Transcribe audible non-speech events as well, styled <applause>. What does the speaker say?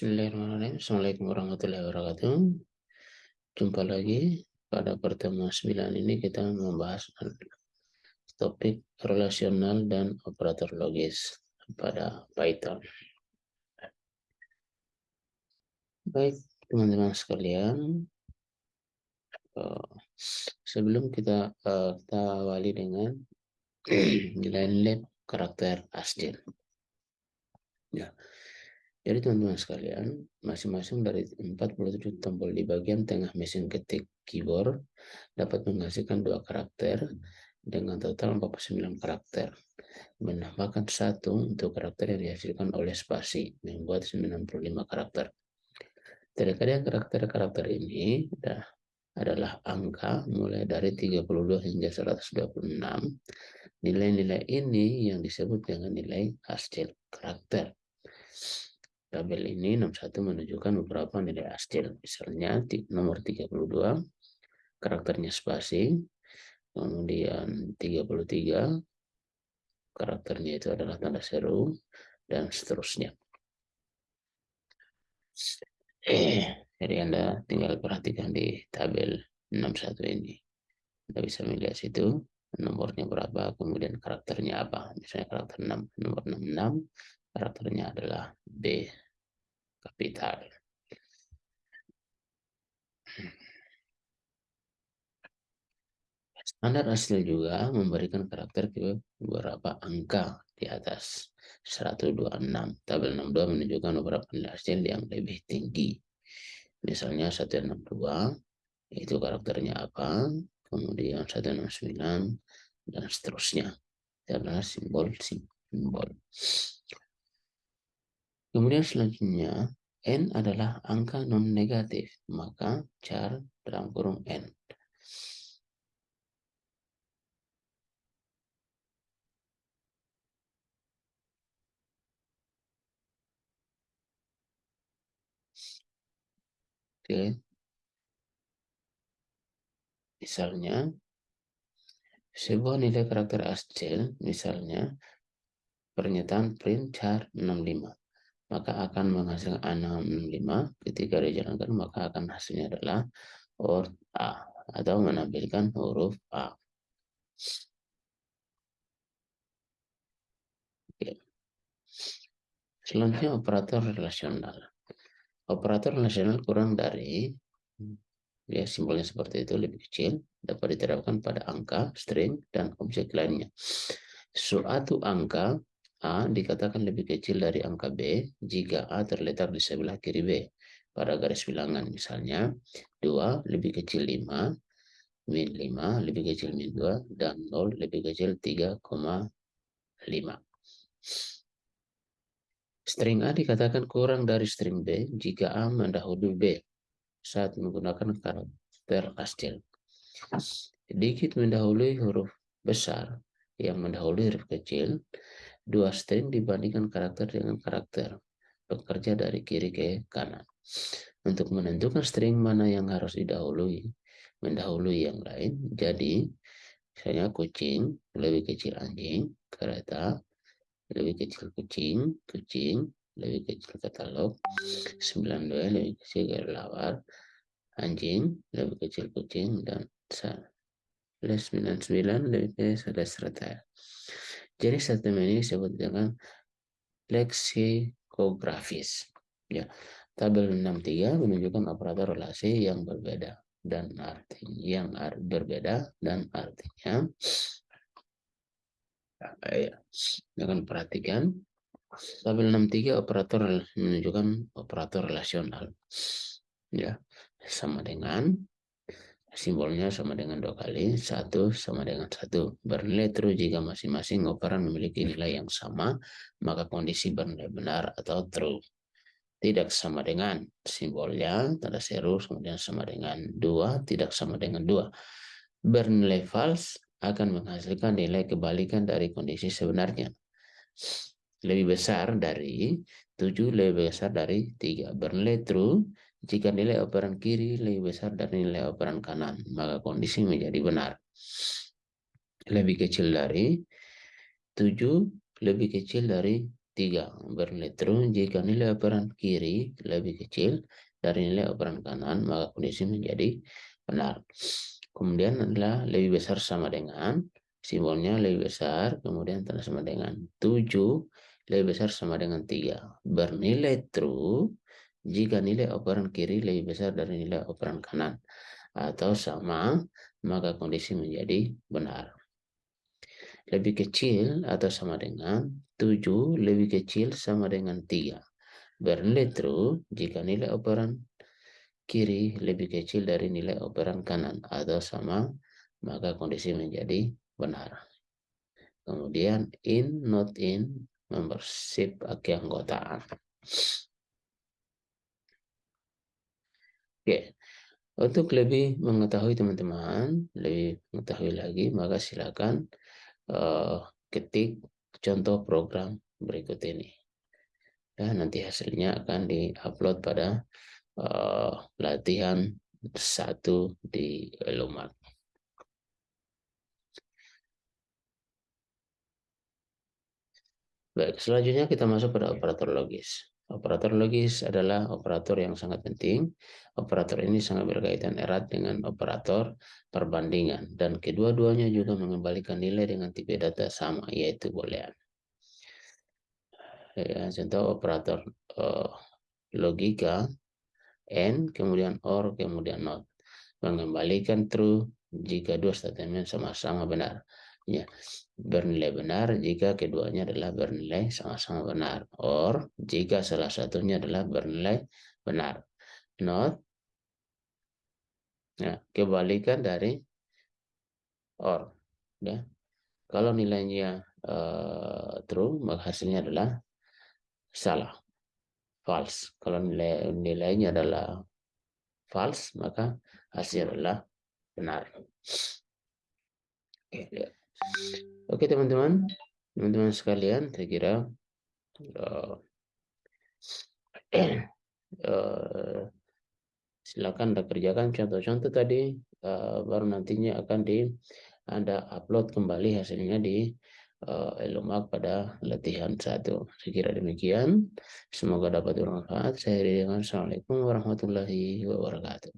Bismillahirrahmanirrahim. Assalamualaikum warahmatullahi wabarakatuh. Jumpa lagi pada pertemuan 9 ini kita membahas topik relasional dan operator logis pada Python. Baik, teman-teman sekalian, eh, sebelum kita uh, kita awali dengan <clears throat> nilai-nilai karakter ASCII. Ya, jadi teman-teman sekalian, masing-masing dari 47 tombol di bagian tengah mesin ketik keyboard dapat menghasilkan dua karakter dengan total 49 karakter. Menambahkan satu untuk karakter yang dihasilkan oleh spasi, membuat 95 karakter. Terkadang karakter-karakter ini adalah angka mulai dari 32 hingga 126. Nilai-nilai ini yang disebut dengan nilai hasil karakter. Tabel ini 61 menunjukkan beberapa nilai ASCII. Misalnya nomor 32, karakternya spasi. Kemudian 33, karakternya itu adalah tanda seru. Dan seterusnya. Jadi Anda tinggal perhatikan di tabel 61 ini. Anda bisa melihat situ nomornya berapa, kemudian karakternya apa. Misalnya karakter 6, nomor 66, karakternya adalah B kapital. Standar hasil juga memberikan karakter ke beberapa angka di atas 126. Tabel 62 menunjukkan beberapa nilai hasil yang lebih tinggi. Misalnya 162 itu karakternya apa, kemudian 169 dan seterusnya. Adalah simbol-simbol. Kemudian selanjutnya, N adalah angka non-negatif, maka char dalam kurung N. Oke. Misalnya, sebuah nilai karakter ASCII, misalnya pernyataan print char 65 maka akan menghasilkan A65 ketika dijalankan maka akan hasilnya adalah or A atau menampilkan huruf A. Oke. Selanjutnya operator relasional. Operator relasional kurang dari ya simbolnya seperti itu lebih kecil dapat diterapkan pada angka, string dan objek lainnya. Suatu angka A dikatakan lebih kecil dari angka B jika A terletak di sebelah kiri B pada garis bilangan. Misalnya 2 lebih kecil 5, min 5 lebih kecil min 2, dan 0 lebih kecil 3,5. String A dikatakan kurang dari string B jika A mendahului B saat menggunakan karakter ASCII. Sedikit mendahului huruf besar yang mendahului huruf kecil dua string dibandingkan karakter dengan karakter bekerja dari kiri ke kanan. Untuk menentukan string mana yang harus didahului, mendahului yang lain. Jadi, misalnya kucing lebih kecil anjing, kereta lebih kecil kucing, kucing lebih kecil katalog, 92 lebih kecil kelelawar, anjing lebih kecil kucing, dan 99 lebih kecil serta jadi statement ini disebut dengan leksikografis. Ya, tabel 63 menunjukkan operator relasi yang berbeda dan artinya yang berbeda dan artinya ya, akan perhatikan. Tabel 63 operator menunjukkan operator relasional ya. Sama dengan Simbolnya sama dengan dua kali, satu sama dengan satu. Bernilai true jika masing-masing operan memiliki nilai yang sama, maka kondisi bernilai benar atau true. Tidak sama dengan simbolnya, tanda seru, kemudian sama dengan dua, tidak sama dengan dua. Bernilai false akan menghasilkan nilai kebalikan dari kondisi sebenarnya. Lebih besar dari 7, lebih besar dari 3. Bernilai true jika nilai operan kiri lebih besar dari nilai operan kanan, maka kondisi menjadi benar. Lebih kecil dari 7, lebih kecil dari 3. tiga bernilai true jika nilai operan kiri lebih kecil dari nilai operan kanan maka kondisi menjadi benar kemudian adalah lebih besar sama dengan simbolnya lebih besar kemudian tanda sama dengan 7 lebih besar sama dengan 3 bernilai true jika nilai operan kiri lebih besar dari nilai operan kanan atau sama maka kondisi menjadi benar lebih kecil atau sama dengan 7 lebih kecil sama dengan 3. Bernilai true jika nilai operan kiri lebih kecil dari nilai operan kanan atau sama, maka kondisi menjadi benar. Kemudian in, not in, membersih keanggotaan. Oke, untuk lebih mengetahui teman-teman, lebih mengetahui lagi, maka silakan uh, ketik contoh program berikut ini. Dan nanti hasilnya akan diupload pada uh, latihan satu di Lumat. Baik, selanjutnya kita masuk pada operator logis. Operator logis adalah operator yang sangat penting. Operator ini sangat berkaitan erat dengan operator perbandingan dan kedua-duanya juga mengembalikan nilai dengan tipe data sama yaitu boolean. Ya, contoh operator uh, logika and kemudian or kemudian not mengembalikan true jika dua statement sama-sama benar. Ya, bernilai benar jika keduanya adalah bernilai sama-sama benar. Or, jika salah satunya adalah bernilai benar. Not, ya, kebalikan dari or. Ya. Kalau nilainya uh, true, maka hasilnya adalah salah, false. Kalau nilai nilainya adalah false, maka hasilnya adalah benar. Oke, lihat. Oke teman-teman, teman-teman sekalian, saya kira uh, uh, silakan anda kerjakan contoh-contoh tadi, uh, baru nantinya akan di anda upload kembali hasilnya di uh, Elumak pada latihan satu. Saya kira demikian. Semoga dapat bermanfaat. Saya dengan Assalamualaikum warahmatullahi wabarakatuh.